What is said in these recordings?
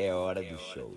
É hora do show.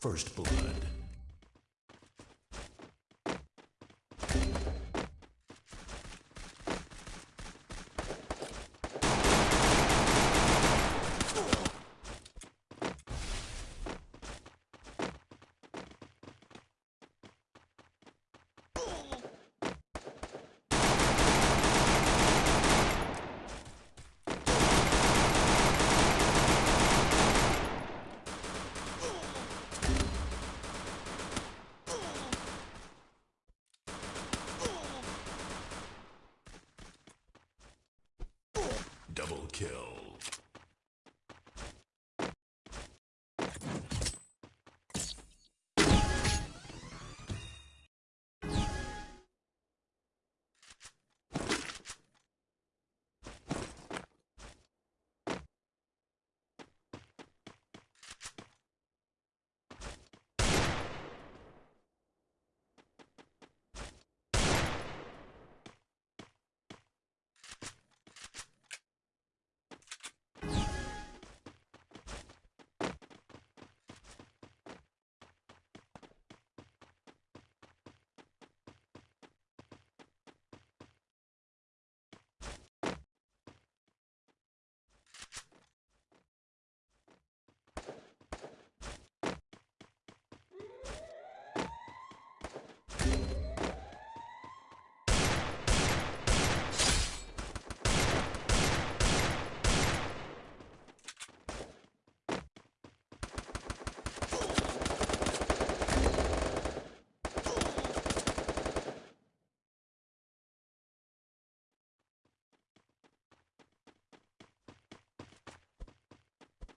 First Blood. Kill.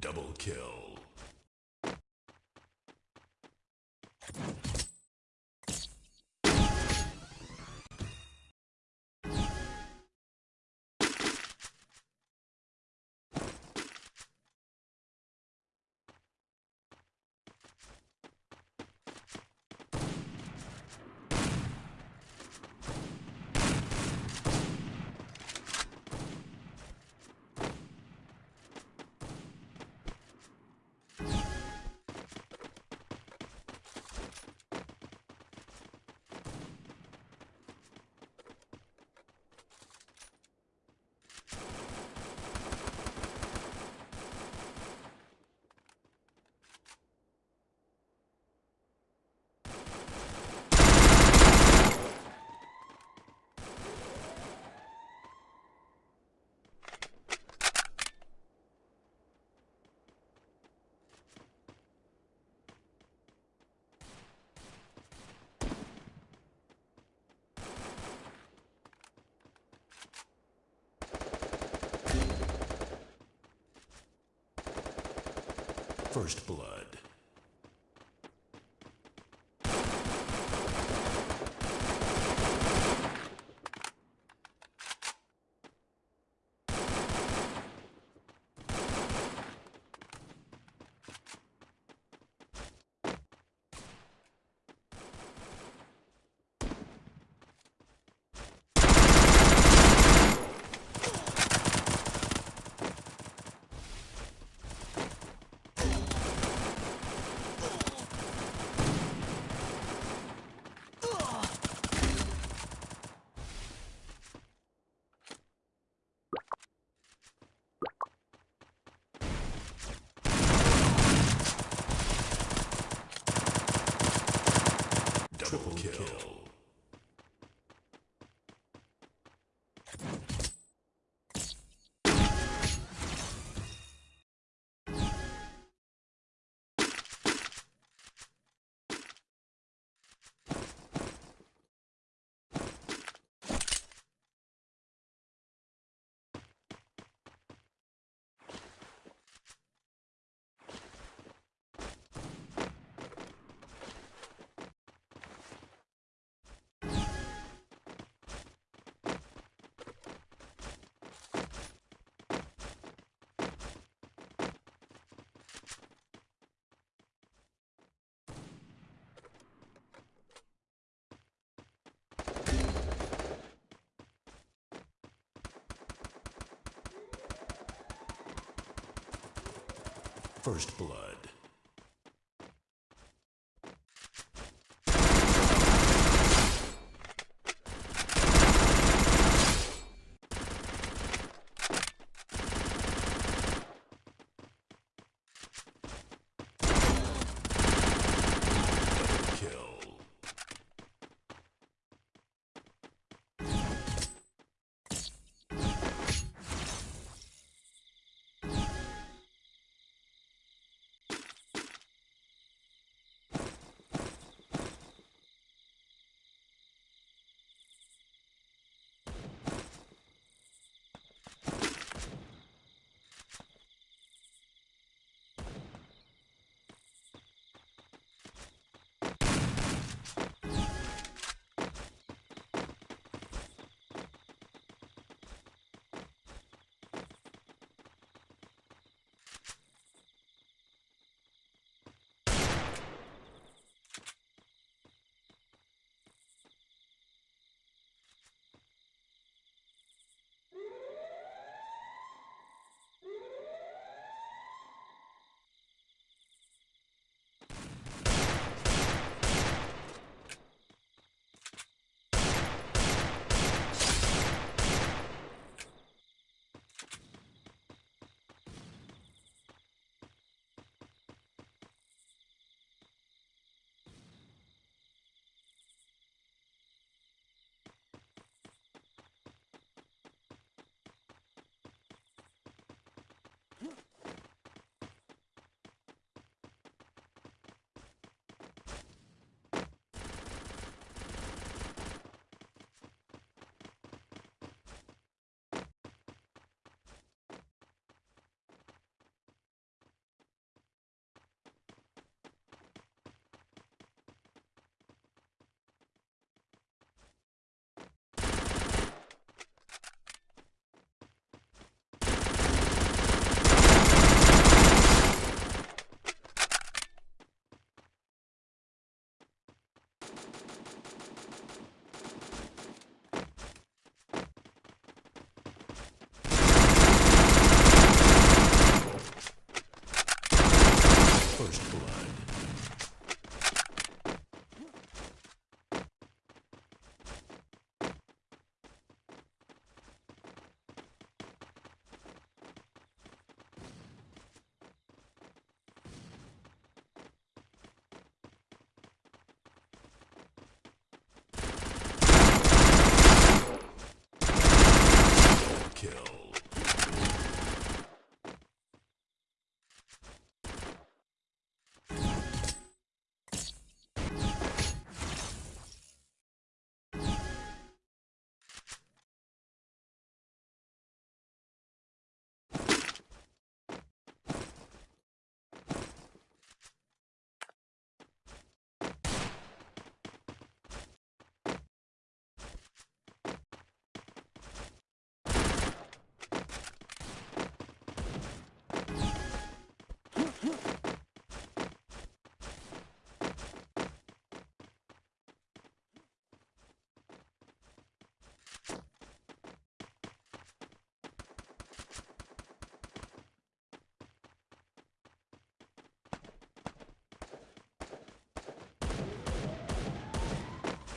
Double kill. First blood. Double kill. First blood.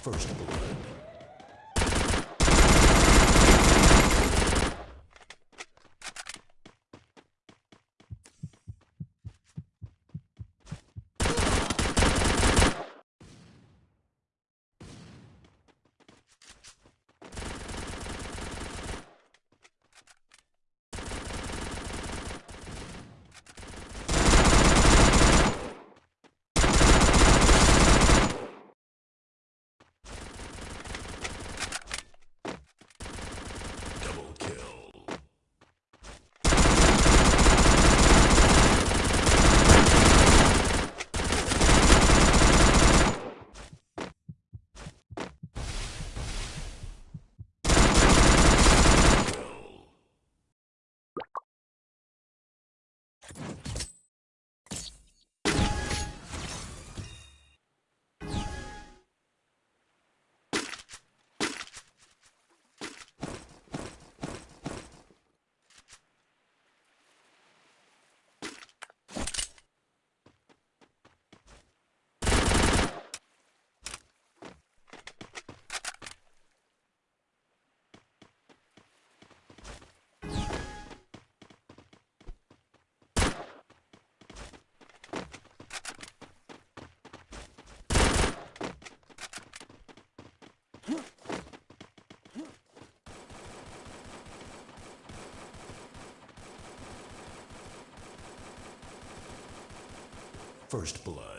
First blood. Double kill. Kill. First blood.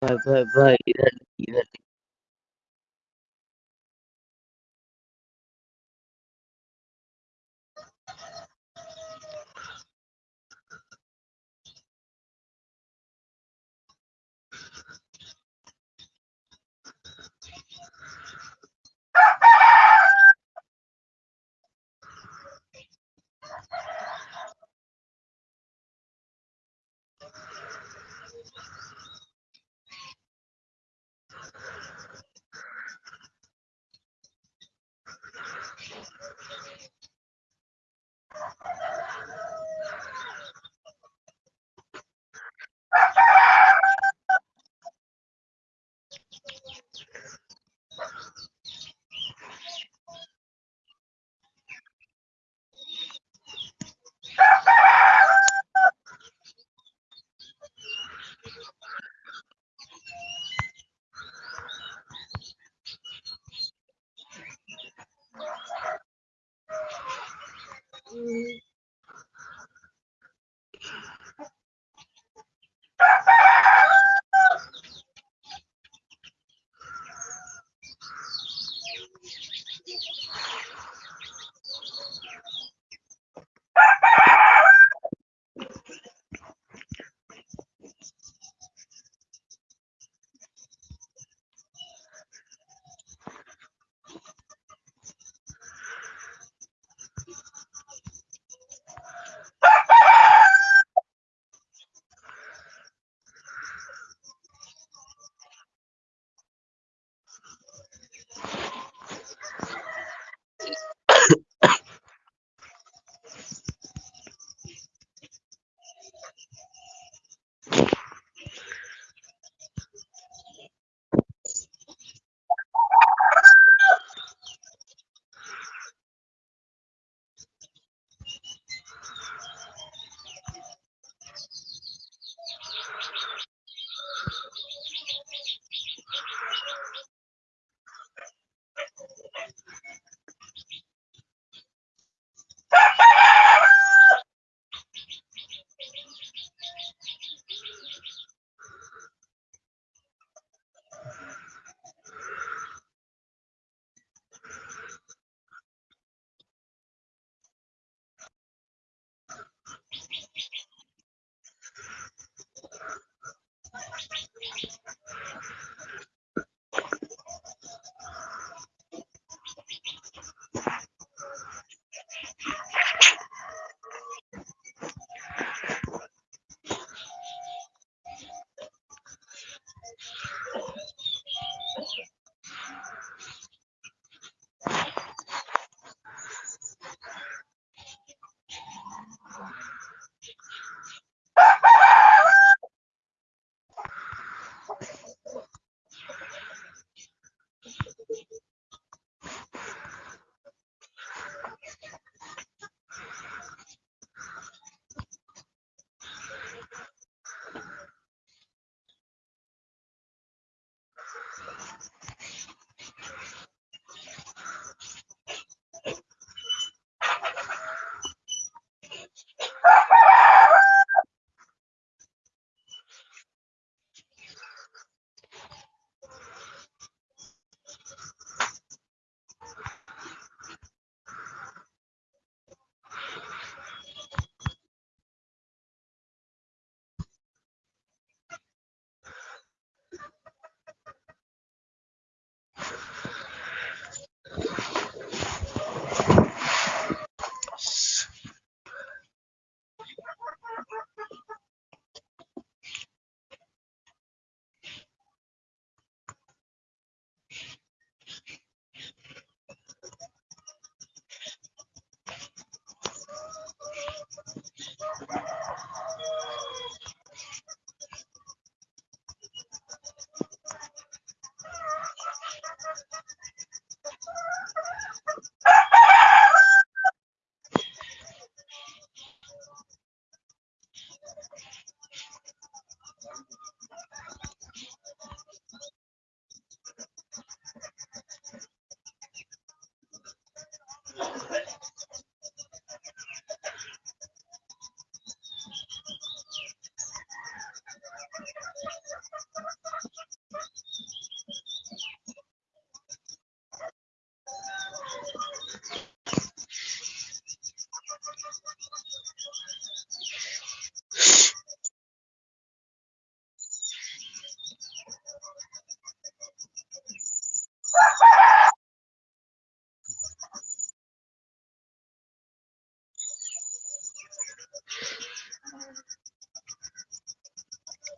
فإذا